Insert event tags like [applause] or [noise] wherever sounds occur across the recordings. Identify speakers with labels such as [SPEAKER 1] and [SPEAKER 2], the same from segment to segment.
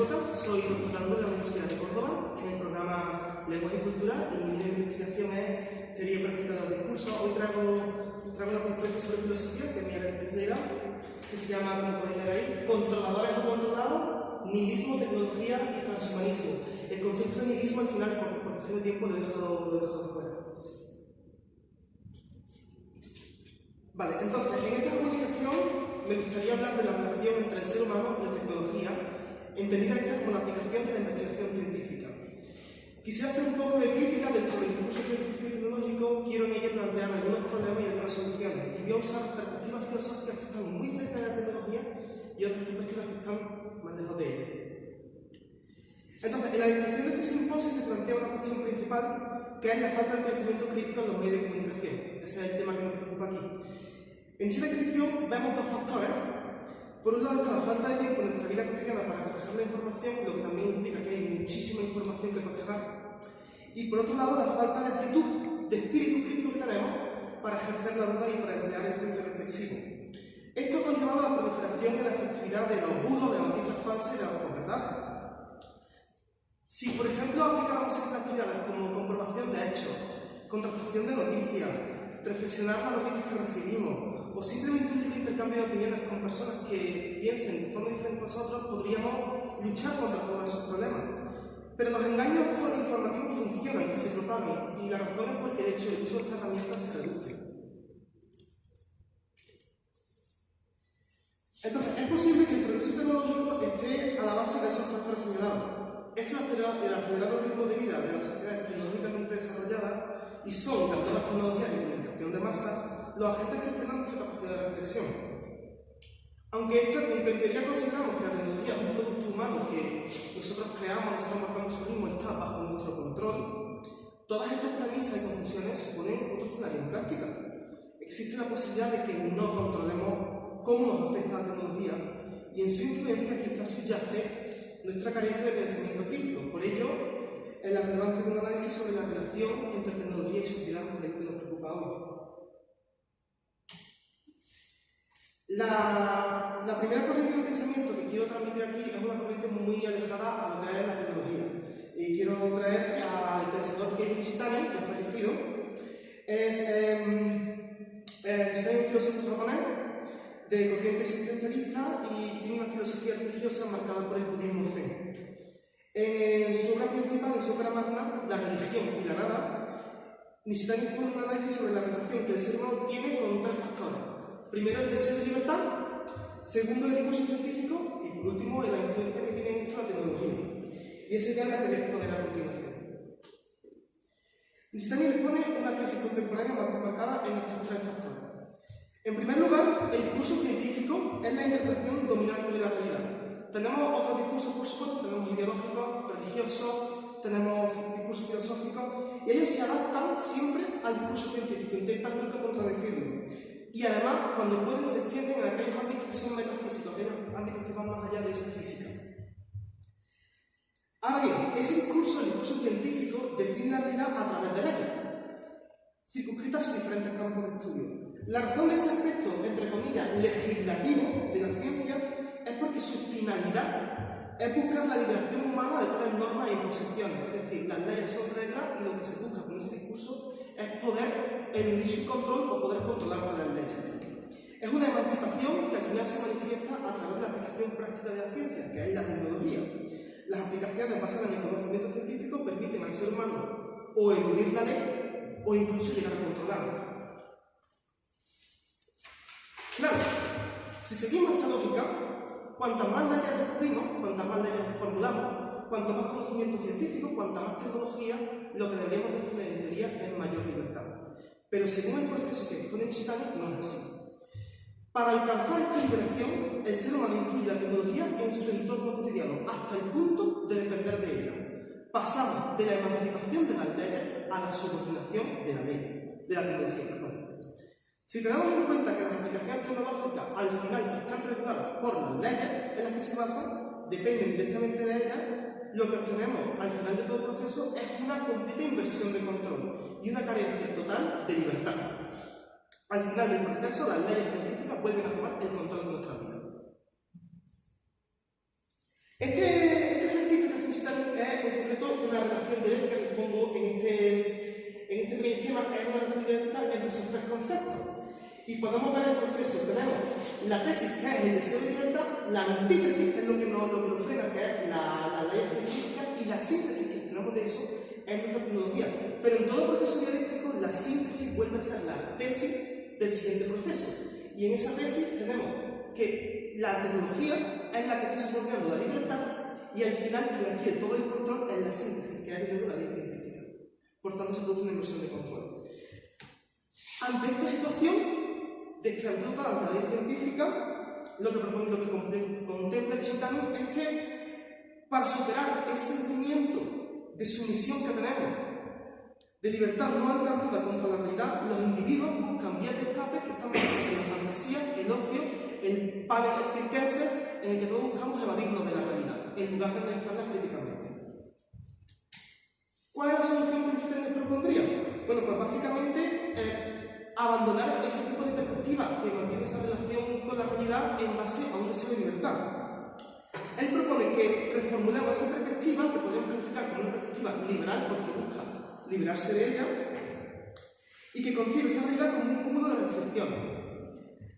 [SPEAKER 1] Soy doctorando de la Universidad de Córdoba en el programa Lenguaje y Cultura y mi de investigación es Teoría y Práctica de los Discursos. Hoy traigo, traigo una conferencia sobre filosofía, que es mi especialidad, que se llama, como podéis ver ahí, Controladores o Controlados, Nihilismo, Tecnología y Transhumanismo. El concepto de nihilismo al final, por, por cuestión de tiempo, lo he lo he dejado fuera. Vale, entonces, en esta comunicación me gustaría hablar de la relación entre el ser humano y la tecnología, entendida esta como la aplicación de la investigación científica. Quisiera hacer un poco de crítica del sobre el discurso científico y tecnológico, quiero en ello plantear algunos problemas y algunas soluciones, y voy a usar perspectivas filosóficas que están muy cerca de la tecnología y otras perspectivas que están más lejos de ella. Entonces, en la descripción de este simposio se plantea una cuestión principal, que es la falta de pensamiento crítico en los medios de comunicación. Ese es el tema que nos preocupa aquí. En esta descripción vemos dos factores. Por un lado está la falta de tiempo en nuestra vida cotidiana para cotejar la información, lo que también implica que hay muchísima información que cotejar. Y por otro lado, la falta de actitud, de espíritu crítico que tenemos para ejercer la duda y para emplear el juicio reflexivo. Esto ha conllevado a la proliferación y la efectividad de los bulos, de noticias falsas y de las verdades. Si, por ejemplo, aplicáramos estas actividades como comprobación de hechos, contratación de noticias, reflexionar las noticias que recibimos, o simplemente un intercambio de opiniones con personas que piensen de forma diferente a nosotros, podríamos luchar contra todos esos problemas. Pero los engaños informativos funcionan y se propagan, y la razón es porque de hecho el uso de estas herramientas se reduce. Entonces, es posible que el progreso tecnológico esté a la base de esos factores señalados. Es el acelerado ritmo de vida de las sociedades tecnológicamente desarrolladas y son las nuevas tecnologías de comunicación de masa los agentes que frenan nuestra capacidad de reflexión. Aunque, esta, aunque en teoría consideramos que la tecnología es un producto humano que nosotros creamos, nosotros marcamos el mismo, está bajo nuestro control, todas estas premisas y conclusiones suponen otro escenario en práctica. Existe la posibilidad de que no controlemos cómo nos afecta la tecnología y en su influencia quizás subyace nuestra carencia de pensamiento crítico. Por ello, es la relevancia de un análisis sobre la relación entre tecnología y sociedad que nos preocupa hoy. La, primera corriente de pensamiento que quiero transmitir aquí es una corriente muy alejada a lo que es la tecnología. Y quiero traer al pensador Keiji Nishitani, que ha fallecido. Es, eh, es un filósofo japonés de corriente existencialista y tiene una filosofía religiosa marcada por el budismo zen. En su obra principal, en su obra magna, La religión y la nada, Nishitani pone un análisis sobre la relación que el ser humano tiene con tres factores Primero, el deseo de libertad. Segundo, el discurso científico. Y por último, la influencia que tiene en esto la tecnología. Y ese tema que voy a a continuación. Lusitania una crisis contemporánea marcada en estos tres factores. En primer lugar, el discurso científico es la interpretación dominante de la realidad. Tenemos otros discursos, por tenemos ideológicos, religiosos, tenemos discursos filosóficos, y ellos se adaptan siempre al discurso científico, intentan nunca contradecirlo y además, cuando pueden, se extienden a aquellos ámbitos que son metafísicos, aquellos ámbitos que van más allá de esa física. Ahora bien, ese discurso, el discurso científico, define la realidad a través de leyes, circunscritas a diferentes campos de estudio. La razón de ese aspecto, entre comillas, legislativo de la ciencia, es porque su finalidad es buscar la liberación humana de tales normas e imposiciones. Es decir, las leyes son reglas y lo que se busca con ese discurso es poder eludir su control o poder controlar las leyes. Es una emancipación que al final se manifiesta a través de la aplicación práctica de la ciencia, que es la tecnología. Las aplicaciones basadas en el conocimiento científico permiten al ser humano o eludir la ley o incluso llegar a controlarla. Claro, si seguimos esta lógica, cuantas más leyes descubrimos, cuantas más leyes formulamos, cuanto más conocimiento científico, cuanta más tecnología, lo que deberíamos de tener en teoría es mayor libertad. Pero según el proceso que expone Nishitani, no es así. Para alcanzar esta liberación, el ser humano incluye la tecnología en su entorno cotidiano, hasta el punto de depender de ella. Pasamos de la emancipación de las leyes a la subordinación de la ley, de la tecnología, perdón. Si tenemos en cuenta que las aplicaciones tecnológicas al final están reguladas por las leyes en las que se basan, dependen directamente de ellas, lo que obtenemos al final de todo el proceso es una completa inversión de control una carencia total de libertad. Al final del proceso, las leyes científicas vuelven a tomar el control de nuestra vida. Este, este ejercicio que necesitan es eh, en concreto una relación directa que pongo en este, en este primer esquema, es una relación directa entre esos tres conceptos. Y podemos ver el proceso. Tenemos la tesis, que es el deseo de libertad, la antítesis, que es lo que nos, nos frena, que es la, la ley científica, y la síntesis, que tenemos de eso, es nuestra tecnología. Pero en todo proceso dialéctico, la síntesis vuelve a ser la tesis del siguiente proceso. Y en esa tesis tenemos que la tecnología es la que está subordinando la libertad y al final quien adquiere todo el control es la síntesis, que es la ley científica. Por tanto, se produce una inversión de control. Ante esta situación de esclavitud ante la ley científica, lo que, propone, lo que contempla es que para superar ese sentimiento de sumisión que tenemos de libertad no alcanzada contra la realidad, los individuos buscan vías de escape que están en la fantasía, el ocio, el panic circenses, en el que todos buscamos evadirnos de la realidad, en lugar de realizarla críticamente. ¿Cuál es la solución que ustedes propondría? Bueno, pues básicamente eh, abandonar ese tipo de perspectiva que mantiene esa relación con la realidad en base a un deseo de libertad. Él propone que reformulemos esa perspectiva, que podemos calificar como una perspectiva liberal, porque busca liberarse de ella y que concibe esa realidad como un cúmulo de restricciones.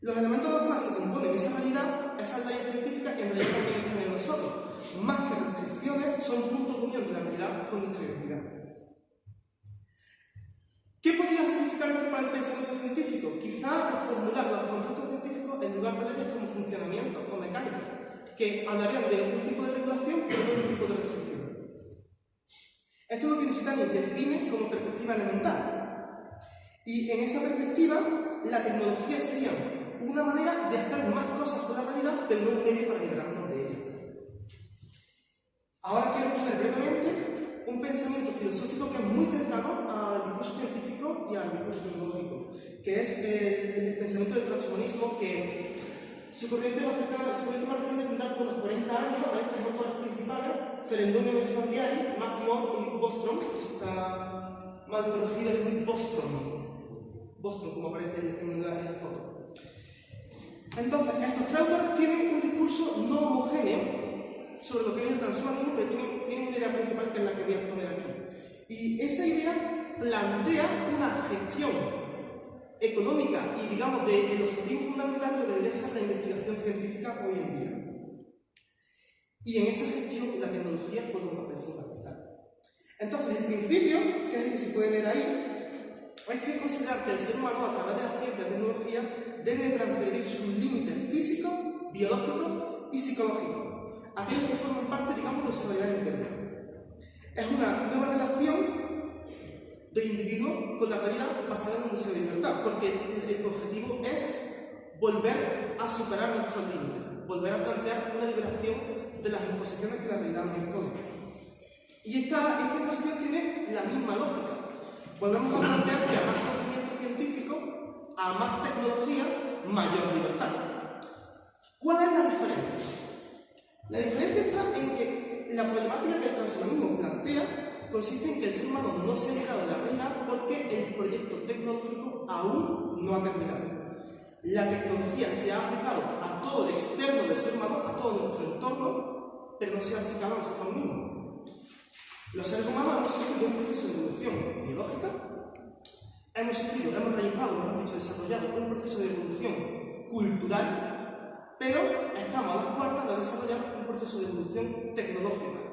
[SPEAKER 1] Los elementos de los cuales se componen esa realidad, esas leyes científicas, en realidad también están en nosotros. Más que restricciones, son puntos de unión de la realidad con nuestra identidad. ¿Qué podría significar esto para el pensamiento científico? Quizá reformular los conceptos científicos en lugar de leyes como funcionamiento o mecánica, que hablarían de un tipo de regulación y un tipo de restricción. Esto es lo que Einstein define como perspectiva elemental. Y en esa perspectiva, la tecnología sería una manera de hacer más cosas con la realidad, pero no un medio para liberarnos de ella. Ahora quiero exponer brevemente un pensamiento filosófico que es muy cercano al discurso científico y al discurso tecnológico, que es el, pensamiento del transhumanismo que su corriente más cercana, su corriente reciente tendrá unos 40 años, hay tres autores principales, Ferendonio Vespandiari, Max Moore y Nick Bostrom, está mal corregido, es Nick Bostrom, Bostrom como aparece en la, foto. Entonces, estos tres tienen un discurso no homogéneo sobre lo que es el transhumanismo, pero tienen, tienen una idea principal que es la que voy a exponer aquí. Y esa idea plantea una gestión económica y, digamos, de, los objetivo fundamental que debería ser la investigación científica hoy en día. Y en esa gestión la tecnología juega un papel fundamental. Entonces, el principio, que es el que se puede ver ahí, hay que considerar que el ser humano, a través de la ciencia y la tecnología, debe transgredir sus límites físicos, biológicos y psicológicos, aquellos que forman parte, digamos, de su realidad interna. Es una nueva relación del individuo con la realidad basada en un deseo de libertad, porque el, objetivo es volver a superar nuestros límites, volver a plantear una liberación de las imposiciones que la realidad nos impone. Y esta, esta imposición tiene la misma lógica. Volvemos a plantear que a más conocimiento científico, a más tecnología, mayor libertad. ¿Cuál es la diferencia? La diferencia está en que la problemática que el transhumanismo plantea consiste en que el ser humano no se ha llegado a la realidad porque el proyecto tecnológico aún no ha terminado. La tecnología se ha aplicado a todo el externo del ser humano, a todo nuestro entorno, pero no se ha aplicado a nosotros mismos. Los seres humanos hemos sufrido un proceso de evolución biológica, hemos sufrido, hemos realizado, hemos dicho, desarrollado un proceso de evolución cultural, pero estamos a las puertas de desarrollar un proceso de evolución tecnológica.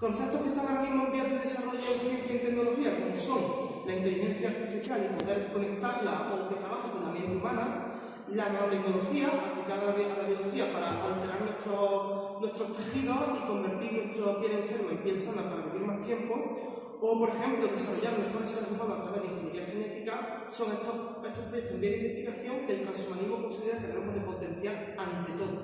[SPEAKER 1] Conceptos que están ahora mismo en vías de desarrollo en ciencia y tecnología, como son la inteligencia artificial y poder conectarla o que trabaje con la mente humana, la nanotecnología aplicada a la biología para alterar nuestros, nuestros tejidos y convertir nuestra piel enferma en piel sana para vivir más tiempo, o por ejemplo desarrollar mejores seres humanos a través de ingeniería genética, son estos, estos proyectos de investigación que el transhumanismo considera que tenemos de potenciar ante todo.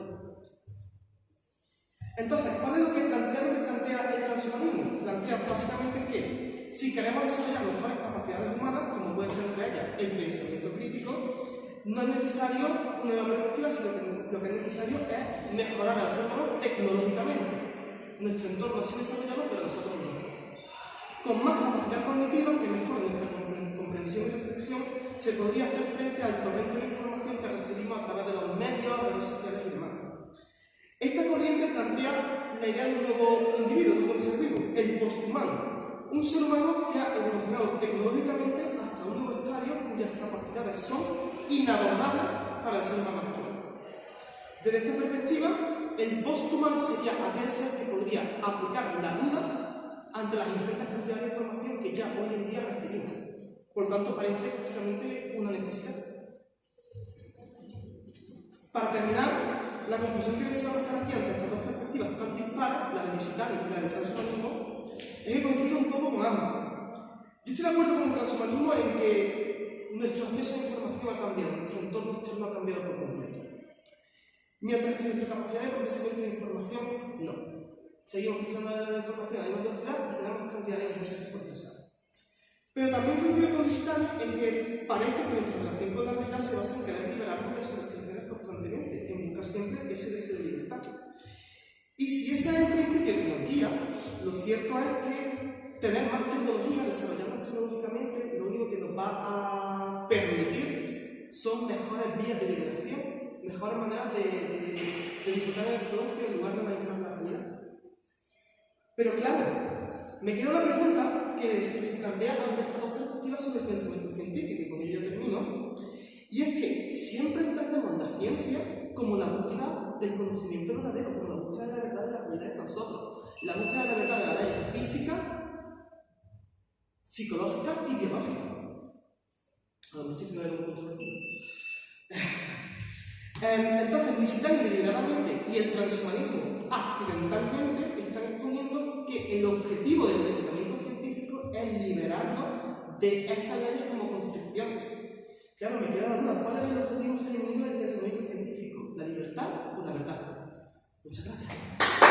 [SPEAKER 1] Entonces, ¿cuál es lo que plantea, plantea el transhumanismo? Plantea básicamente que si queremos desarrollar mejores capacidades humanas, como puede ser entre ellas el pensamiento crítico, no es necesario una nueva perspectiva, sino que lo que es necesario es mejorar al ser humano tecnológicamente. Nuestro entorno ha sido desarrollado, pero nosotros no. Con más capacidad cognitiva que mejore nuestra comprensión y reflexión, se podría hacer frente al torrente de información que recibimos a través de los medios, redes sociales y demás. Esta corriente plantea la un nuevo individuo, un nuevo ser vivo, el posthumano. Un ser humano que ha evolucionado tecnológicamente hasta un nuevo estadio cuyas capacidades son inabordable para el ser humano actual. Desde esta perspectiva, el post-humano sería aquel ser que podría aplicar la duda ante las ingentes cantidades de información que ya hoy en día recibimos. Por tanto, parece prácticamente una necesidad. Para terminar, la conclusión que deseamos hacer aquí ante estas dos perspectivas tan la del digital y la del transhumanismo, es que coincido un poco con ambas. Yo estoy de acuerdo con el transhumanismo en que nuestro acceso a la información ha cambiado, nuestro entorno externo ha cambiado por completo. Mientras que nuestra capacidad de procesamiento de información, no. Seguimos pisando la información a la velocidad y tenemos cantidades de que procesar. Pero también coincido con digital en que parece que nuestra relación son mejores vías de liberación, mejores maneras de, disfrutar del ocio en lugar de analizar la realidad. Pero claro, me queda una pregunta que se, plantea ante estas dos perspectivas sobre el pensamiento científico, y con ello ya termino, y es que siempre entendemos la ciencia como la búsqueda del conocimiento verdadero, como la búsqueda de la verdad de la realidad de nosotros, la búsqueda de la verdad de la ley física, psicológica y biológica. Son noticias de. [sighs] Em, entonces, visitando deliberadamente y el transhumanismo accidentalmente están exponiendo que el objetivo del pensamiento científico es liberarnos de esas leyes como constricciones. Claro, me queda la duda, ¿cuál es el objetivo genuino del pensamiento científico? ¿La libertad o la verdad? Muchas gracias.